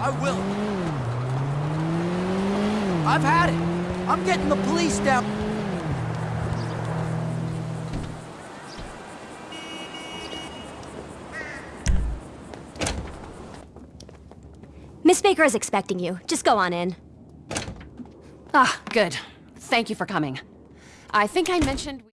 I will. I've had it. I'm getting the police down. Miss Baker is expecting you. Just go on in. Ah, good. Thank you for coming. I think I mentioned...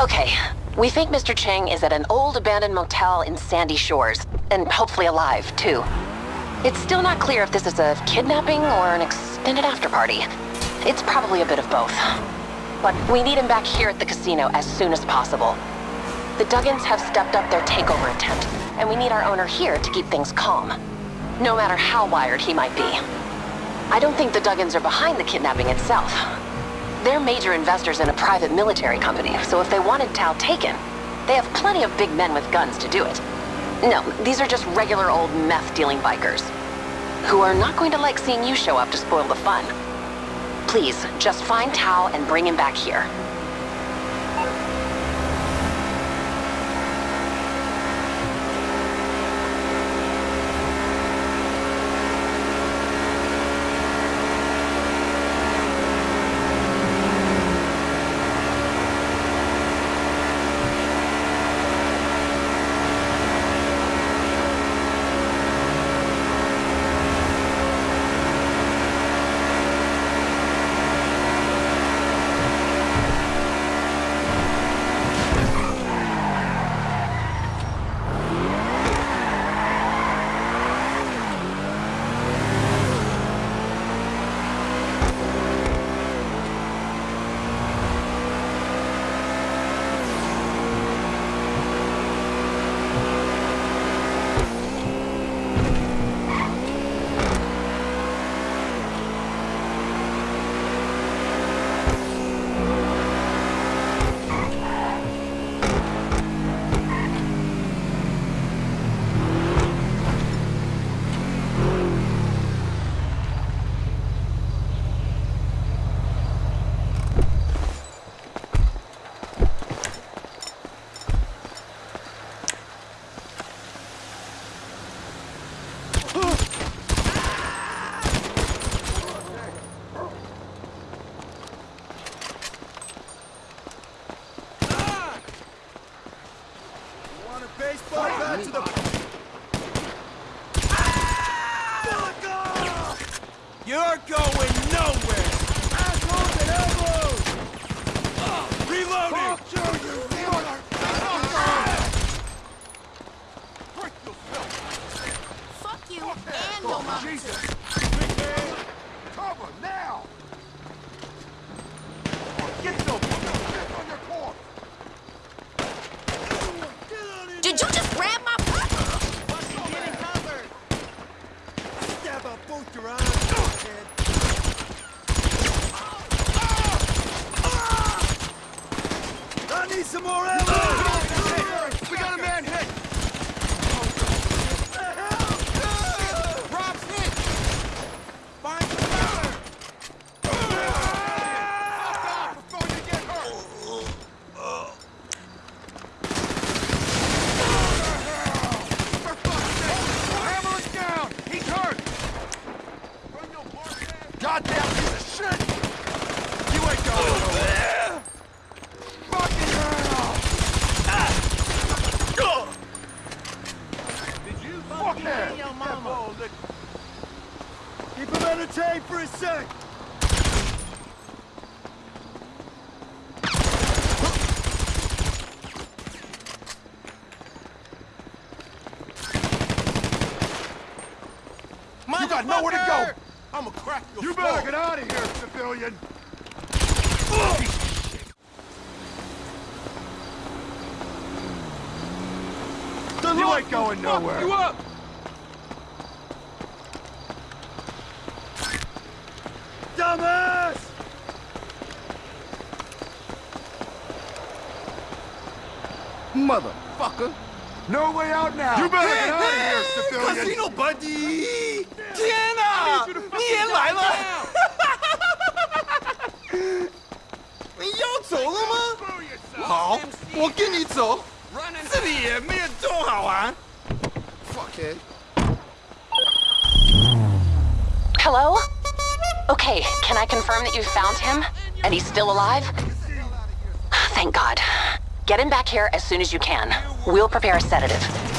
Okay, we think Mr. Cheng is at an old abandoned motel in Sandy Shores, and hopefully alive, too. It's still not clear if this is a kidnapping or an extended after-party. It's probably a bit of both. But we need him back here at the casino as soon as possible. The Duggans have stepped up their takeover attempt, and we need our owner here to keep things calm. No matter how wired he might be. I don't think the Duggans are behind the kidnapping itself. They're major investors in a private military company, so if they wanted Tao taken, they have plenty of big men with guns to do it. No, these are just regular old meth-dealing bikers. Who are not going to like seeing you show up to spoil the fun. Please, just find Tao and bring him back here. Want a baseball bat to the... You're going nowhere! Assholes and elbows! Reloading! Fuck you and your mom. Jesus! Big man! Cover now! Get the on your core! Did you just grab my... Getting covered! Stab out both your eyes, kid. I need some more ammo! We got a man hit! Rob's hit! Find some cover! Fuck off before you get hurt! For fuck's sake! Hammer is down! He's hurt! Goddamn piece of shit! You ain't going nowhere! Fucking hell! Did you Keep him entertained for a sec! You got nowhere to go! I'ma crack your You better get out of here, civilian! You ain't going nowhere! You up! Motherfucker! No way out now. You better get out of here, civilian. Casino buddy！天哪，你也来了！你要走了吗？好，我跟你走。这里也没有多好玩。Fuck it。 Hello? Okay, can I confirm that you found him? And he's still alive? Thank God. Get him back here as soon as you can. We'll prepare a sedative.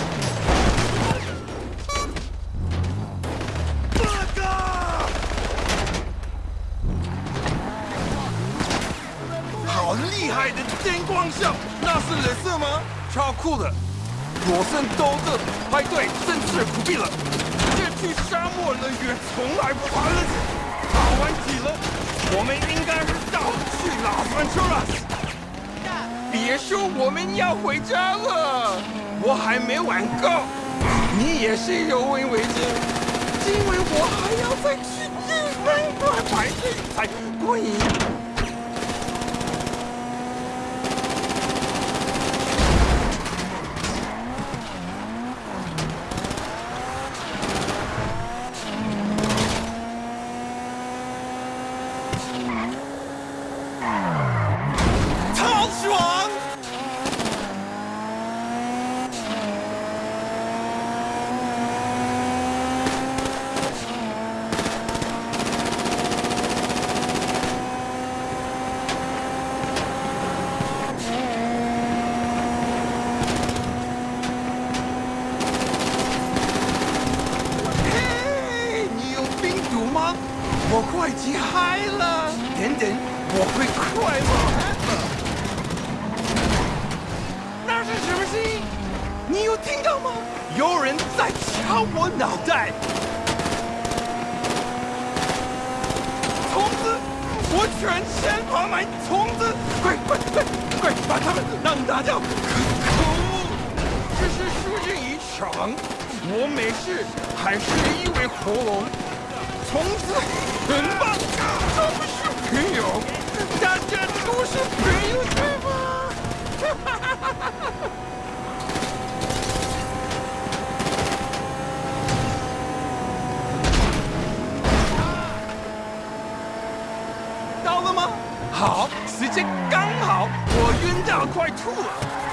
别说我们要回家了我还没玩够。你也是有为为之因为我还要再去第三关才去才过瘾我脑袋。虫子，我全身爬满虫子！快快快快，把它们让打掉！可，这是输赢一场，我没事，还是因为喉咙。虫子很棒，都不是朋友，大家都是朋友，对吗？到了吗？好，时间刚好，我晕到快吐了。